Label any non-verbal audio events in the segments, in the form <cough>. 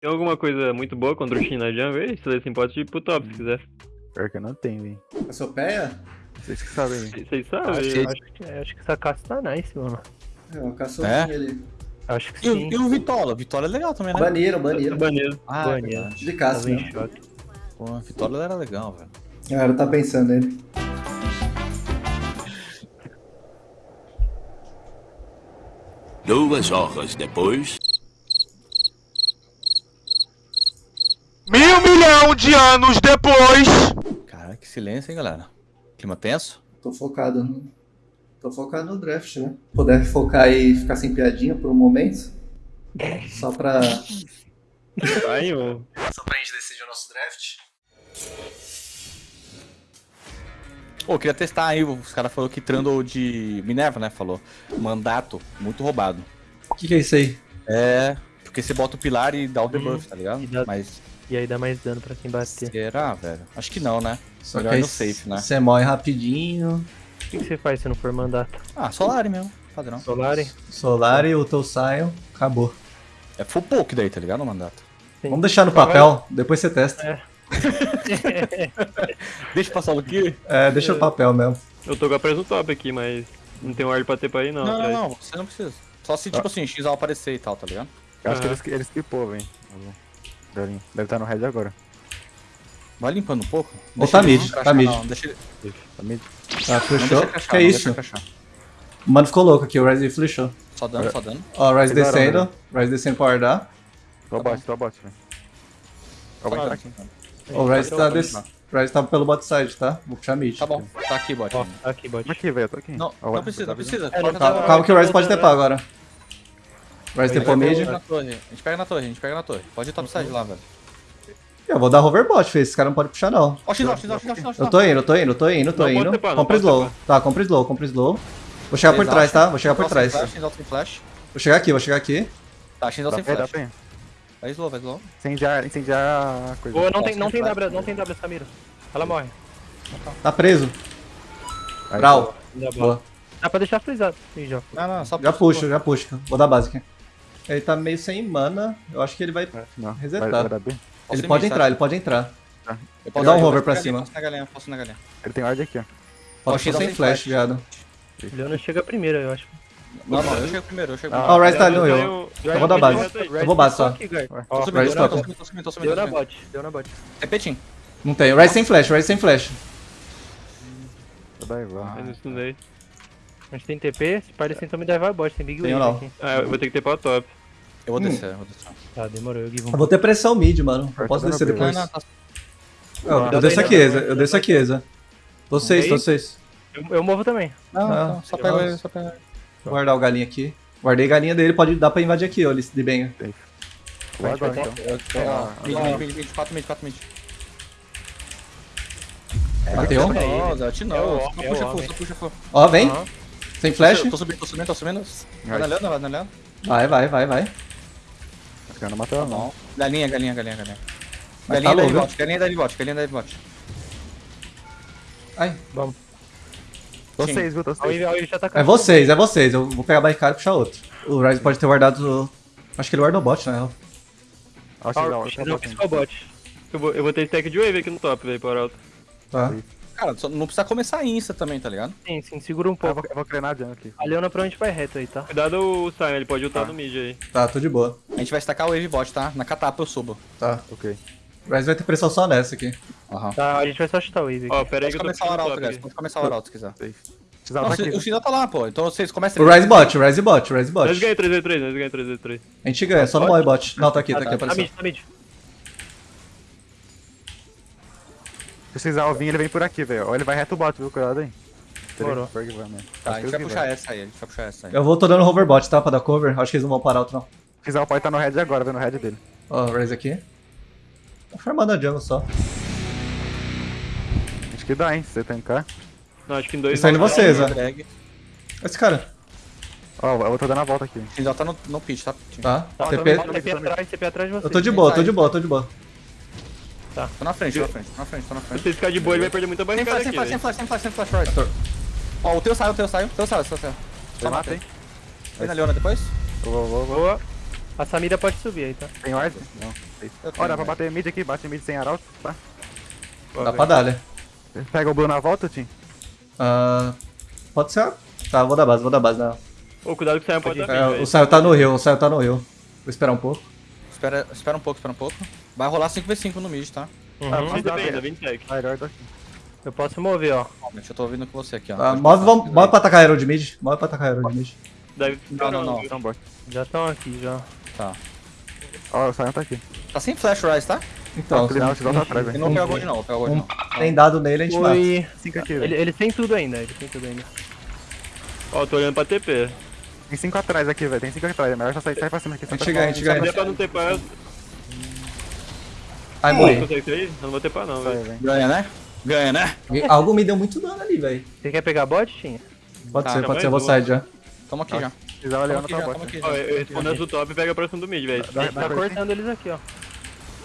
Tem alguma coisa muito boa contra o Shin na jungle aí? Se você pode ir pro top se quiser. Pior que eu não tenho, hein. Cassiopeia? Vocês que sabem, hein. Vocês sabem? Acho, eu- acho que, acho que essa caça tá nice, mano. É, o Cassiopeia É? ali. Acho que E o, sim. e o Vitola? Vitola é legal também, né? Baniram, baniram. Banido. Ah, é verdade. De caça, né? choque. Pô, a Vitola era legal, velho. A galera tá pensando nele. Duas horas depois. De anos depois. Cara, que silêncio, hein, galera? Clima tenso? Tô focado no... Tô focado no draft, né? Puder focar e ficar sem piadinha por um momento. Só pra... Vai, ô. Só pra gente decidir o nosso draft. Pô, eu queria testar aí, os caras falaram que Trundle de Minerva, né, falou. Mandato, muito roubado. O que, que é isso aí? É, porque você bota o pilar e dá o debuff, tá ligado? Mas E aí dá mais dano pra quem bater. será, velho? Acho que não, né? Só Melhor que aí no safe, né? Você morre rapidinho. O que, que você faz se não for mandato? Ah, Solari mesmo, padrão. Solari? Solar e o teu Sion. Acabou. É full poke daí, tá ligado? O mandato. Sim. Vamos deixar no papel, depois você testa. <laughs> Deixa eu passar o aqui. É, deixa no papel mesmo. Eu tô com a presa top aqui, mas não tem ward pra ter pra ir não. Não, não, não, você não precisa. Só se, tipo assim, X aparecer e tal, tá ligado? Eu acho que Aham. ele, ele skipou, velho. Deve estar no red agora. Vai limpando um pouco. Ou tá ele mid, tá mid. Não, deixa ele... Tá mid. Tá, crachar, Que é isso? O mano ficou louco aqui, o Ryze flechou. Só dando, só dando. Ó, o Ryze descendo. Ryze descendo pra guardar. Tô bot, tô bot, velho. Eu vou entrar aqui. O Ryze tá, Pode des... entrar. Ryze tá pelo bot side, tá? Vou puxar mid. Tá bom, tá aqui, bot. Ó, aqui, bot. Aqui, velho, tô aqui. Não, precisa, tá não precisa. É, tá- Calma que o Ryze pode tepar agora. Vai na torre. A gente pega na torre, a gente pega na torre. Pode ir topside lá, velho. Eu vou dar hoverbot, filho. Esse cara não pode puxar, não. Ó, X, Eu tô indo, eu tô indo, eu tô indo, eu tô Não indo. pode slow. Tá, compra slow, compra slow. Vou chegar por trás, tá? Vou chegar por trás. Vou chegar aqui, vou chegar aqui. Tá, Dá sem flash. Vai slow, vai slow. Incendiar, incendiar a coisa. Não tem, não tem W, não tem W, Samira. Ela morre. Tá preso. Brau. Dá, Boa. Dá pra deixar frisado. Ih, já. Não, não, só Já puxo, já puxo. Vou dar base aqui. Ele tá meio sem mana. Eu acho que ele vai. Não, Resetar. vai, vai. Ele pode entrar, tá? ele pode entrar. Eu Vou dar um hover posso pra cima. galinha, Posso na galinha, posso na galinha. Ele tem ward aqui, ó. Pode Oxi, ser dá sem flash, flash. viado. Leona chega primeiro, eu acho. Não, não, eu chego primeiro, eu chego Ah, primeiro. o Ryze tá ali no Eu eu. vou dar base. Eu vou base só. Tô subindo, tô subindo, tô subindo, tô subindo, Deu na bot, deu na bot. Repetim. Não tem. Ryze sem flash, Ryze sem flash. Vou dar igual. Eu não estudei. A gente tem TP, se parece então me dar bot, tem Big aqui. Ah, eu vou ter que ter pra top. Eu vou Hum. descer, eu vou descer. Tá, demorou, eu um. Eu vou ter pressão mid, mano. Eu posso descer depois. Não, não, tá- Eu, desço aqui, Eza. Eu desço aqui, Eza. Tô seis, tô Aí? seis. Eu, eu movo também. Não, Ah, não, só eu pega ele, só pega ele. Vou guardar o galinha aqui. Guardei galinha dele, pode dar pra invadir aqui, ó, ele de bem. Vou agora, então. Mid, mid, mid, mid, 4 mid, 4 mid. Bateu. Não, Zé, te É não. Só é puxa full, homem. só puxa full. Ó, vem. Sem flash. Tô subindo, tô subindo, tô subindo. Vai na lenda, vai na lenda. Vai, vai, não não. Não. Galinha, galinha, galinha, galinha. Mas Galinha tá da bot, galinha da bot, galinha da bot. Ai. Vamos. Tô Sim. seis, viu? Tô seis. a Wave já tá É vocês, é vocês. Eu vou pegar a barricada e puxar outro. O Ryze pode ter guardado. Acho que ele guardou o bot, na real. X X, não ó, piscou o bot. Eu vou, eu vou ter stack de wave aqui no top, velho, por alto. Tá. Cara, só não precisa começar insta também, tá ligado? Sim, sim, segura um Eu pouco. vou, eu vou crenar jungle aqui. A Leona provavelmente vai reto aí, tá? Cuidado o Simon, ele pode ultar no mid aí. Tá, tô de boa. A gente vai stacar o wave bot, tá? Na catapa eu subo. Tá. Ok. O Ryze vai ter pressão só nessa aqui. Aham. Tá, a gente vai só chutar o Wave aqui. Ó, pera aí Pode que eu tô começar o arauto, guys. aqui. Pode começar o arauto se quiser. Não, tá aqui. o Xina tá lá, pô. Então vocês começam... O Ryze bot, o Ryze bot, o Ryze bot. Nós ganhamos 3v3, nós ganhamos 3v3. A gente ganha, só não morre bot. Não, tá aqui, tá aqui a Tá pressão. mid, tá mid. Se precisar o vinho, ele vem por aqui, velho. Ou ele vai reto o bot, viu? Cuidado aí. Mano. Tá, a Acho gente vai puxar essa aí, a gente vai puxar essa aí. Eu vou, tô dando hoverbot, tá? Pra dar cover. Acho que eles não vão parar outro, não. Se quiser, o pai tá no red agora, vendo o red dele. Ó, o Ryze aqui. Tô farmando a jungle só. Acho que dá, hein? Se você tancar. Não, acho que em dois... Eles estão indo vocês, ó. Esse cara. Ó, eu tô dando a volta aqui. Xina tá no, no pitch, tá? Tá. Tá, TP. TP atrás, TP atrás de você. Eu tô de boa, tô de boa, tô de boa. Tô na frente, tô na frente, tô na frente, tô na Se frente. você ficar de boa, ele vai perder muita Sem barricada flash, sem aqui, flash, sem flash, sem flash, sem flash, right. Ó, o teu saiu, o teu saiu, o teu saiu, o teu saiu. Você mata, hein? Vem na Leona depois? Vou, vou. Boa. A Samira pode subir aí, tá? Tem ward? Eu Ó, dá pra né? bater mid aqui, bate mid sem arauto, tá? Dá pra dar, né? Pega o Blue na volta, Tim. Ah, pode ser. Tá, vou dar base, vou dar base. Não. Ô, cuidado que o Sion pode dar É, o. Saio tá no rio, o Saio tá no rio. Vou esperar um pouco. Espera, espera um pouco, espera um pouco. Vai rolar 5v5 no mid, tá? Uhum. Ah, Não mas dá pra- 20 sec. Melhor daqui. Eu posso mover, ó. Calma, eu tô ouvindo com você aqui, ó. Tá, Pode move, vamos, move pra atacar Herald mid. Move pra atacar Herald mid. Deve Não, não, não. Bora. Já estão aqui, já. Tá. Ó, o Sion tá aqui. Tá sem flash rise, tá? Então, Ó, o Sion tá atrás, Ele velho. não pega gold não, gold um, não. tem dado nele, a gente mata. Foi. 5 aqui, Ele, velho. eles têm tudo ainda, eles têm tudo ainda. Ó, tô olhando pra TP. Tem 5 atrás aqui, velho. Tem 5 atrás. É melhor só sair, sair pra cima aqui. A gente ganha, a gente Se ganha. der pra não eu Ai, morri. Eu não vou TPar não, velho. Ganha, né? Ganha, né? Algo me deu muito dano ali, velho. Você quer pegar bot, Tinha? Pode Tá, ser, pode ser, eu vou sair já. Tamo aqui já. Precisava levar tamo bota. aqui Ó, eu respondo do top e pega próximo do mid, velho. Tá pra cortando eles aqui, ó.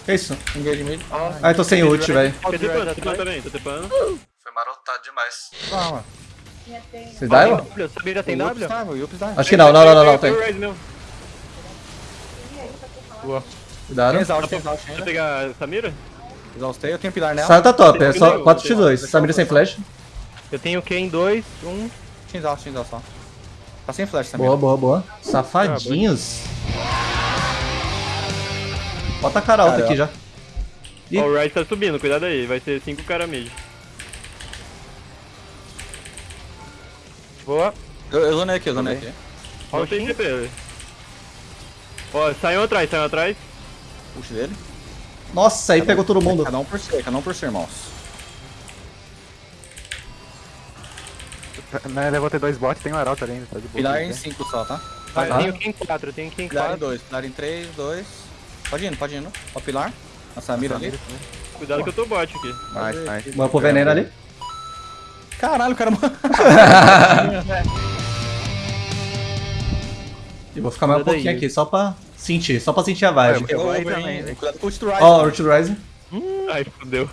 Que isso? Engage mid. Ah, eu tô sem ult, velho. Tô Ó, TPando, tô também, tô TPando. Foi marotado demais. Ah, mano. Vocês dá, Evan? W, Samira tem W? tá, tá. Acho que não, não, não, não, não, tem. Meu. Cuidado. Exaust, tem exaust ainda. pegar Samira? Exaustei, eu tenho pilar nela. Saio tá top, é só 4x2. Samira sem flash. Eu tenho Q em 2, 1. Tinha exaust, tinha exaust só. Tá sem flash também. Boa, boa, boa. Safadinhos. Bota a cara alta aqui já. Ih. Ó, o Rise tá subindo, cuidado aí. Vai ser 5 cara mid. Boa. Eu, eu zonei aqui, eu zonei aqui. Ó, o velho. Ó, saiu atrás, saiu atrás. Puxa dele. Nossa, aí pegou todo mundo. Cada um por si, cada um por si, irmãos. Né, ter dois bots, tem um arauto ali ainda. Tá de boa. Pilar em 5 só, tá? Ah, eu tá. tenho Q em 4, eu tenho Q em Pilar em 4. 2, pilar em 3, 2. Pode indo, pode indo. Ó, pilar. A Samira ali. Cuidado que eu tô bot aqui. Nice, nice. Vamos pro veneno ali. Caralho, o cara. <laughs> <laughs> E vou ficar mais um pouquinho aqui, só pra sentir, só pra sentir a vibe. Eu vou também, velho. Cuidado com o Rise. Ó, Root Rising. Ai, fodeu.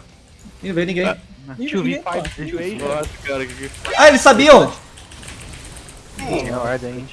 Ih, não veio ninguém. Deixa eu ver 5 situation. Nossa, cara, que... Ah, eles sabiam! Tem ward aí.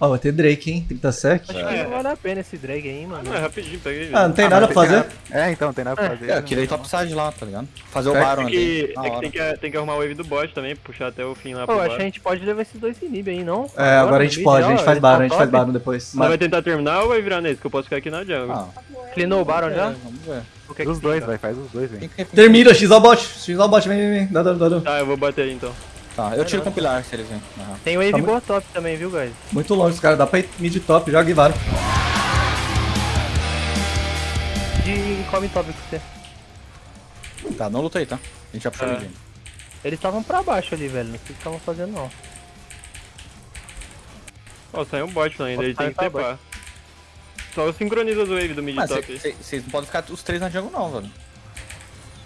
Ó, vai ter Drake, hein? 30 sec. Acho que não vale a pena esse drag aí, mano. Não, é rapidinho, peguei. Ah, não tem Ah, nada mas pra fazer. que- É, então, tem nada pra fazer. É, eu queria ir topside lá, tá ligado? Fazer o É Baron É ali. é que tem, que tem que arrumar o wave do bot também, puxar até o fim lá Pô, acho que a gente pode levar esses dois inib aí, não? É, agora a gente pode, a gente faz eles Baron, a gente faz. Baron depois. Você vai tentar terminar ou vai virar nesse? Que eu posso ficar aqui na jungle. Ah, Cleanou o Baron já? é, vamos ver. O que é que Os dois, velho, faz os dois, que- Termina, X ao bot, X ao bot, vem, vem, vem. Dá dano, dá dano. Tá, eu vou bater aí então. Tá, eu tiro com o pilar se eles vêm. Aham. Tem wave Tá muito- boa top também, viu, guys? Muito longe os caras, dá pra ir mid top, joga e Baron. De come top com você. Tá, não luta aí, tá? A gente já puxou É. o mid. Eles estavam pra baixo ali, velho. Não sei o que estavam fazendo, não. Ó, saiu um bot ainda, ele tem que Tá, tepar. Só sincroniza o wave do mid Mas top. vocês não podem ficar os três na jungle, não, velho.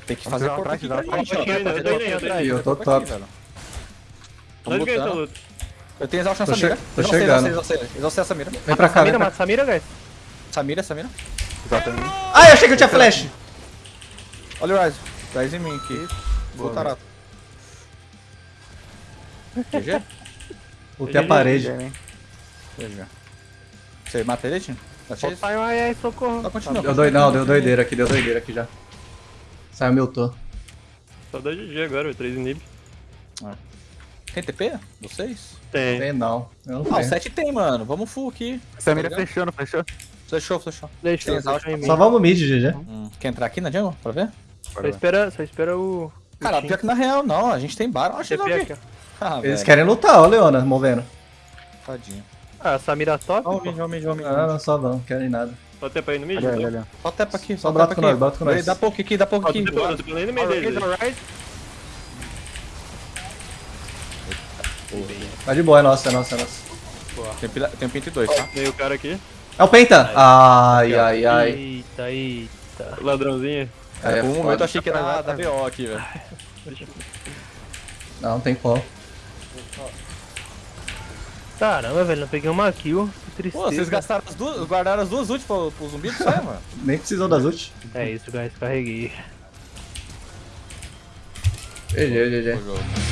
Tem que fazer uma aqui pra gente, eu tô ó. indo, eu tô top. Nós ganhamos essa luta. Eu tenho exaust che- Samira. tô chegando. exaustei, exaustei. Exaustei a Samira. Vem pra cá, Samira, mata Samira, guys. Samira, Samira. Exatamente. Ai, eu achei que eu tinha flash. Olha o Rise. Rise em mim aqui. Vou tarato. GG? Botei a parede. GG. Você mata ele, Tim? Tá cheio? Ai, ai, socorro. Só continua. Deu não, deu doideira aqui, deu doideira aqui já. Saiu meu tô. Só dá GG agora, velho, 3 inib. Tem TP? Vocês? Tem. Tem não. Eu não Ah, o tenho. 7 tem, mano. Vamos full aqui. Samira Tá fechou, não fechou? Fechou, fechou. Em. Só vamos mid, GG. Hum, Quer entrar aqui na jungle pra ver? Só espera, só espera o... Cara, pior que na real, não. A gente tem Baron. Acho que TP não aqui, ó. Ah, Eles velho. querem lutar, ó, Leona, movendo. Tadinho. Ah, Samira top, Ó, o pô. mid, ó, o mid, ó, mid. Ah, não, só não, querem nada. Só tepa aí no mid. Só tepa aqui, Só só tepa com aqui. nós, bota com nós. Dá pouco aqui, dá pouco aqui. tepando, tô tepando aí no meio Alright, deles. alright. Tá de boa, é nossa, é nossa, é nossa. Tem, pila- tem um pente 2, tá? Veio o cara aqui, É o Penta! Ai, ai, ai. Eita, eita. ladrãozinho. É Por um momento eu achei que era da BO aqui, velho. Não, não tem como. Caramba, velho, não peguei uma kill. Que tristeza. Pô, vocês gastaram as duas, guardaram as duas ult pro, pro zumbi, só, mano. Nem precisou das ult. É isso, guys, carreguei. GG, GG.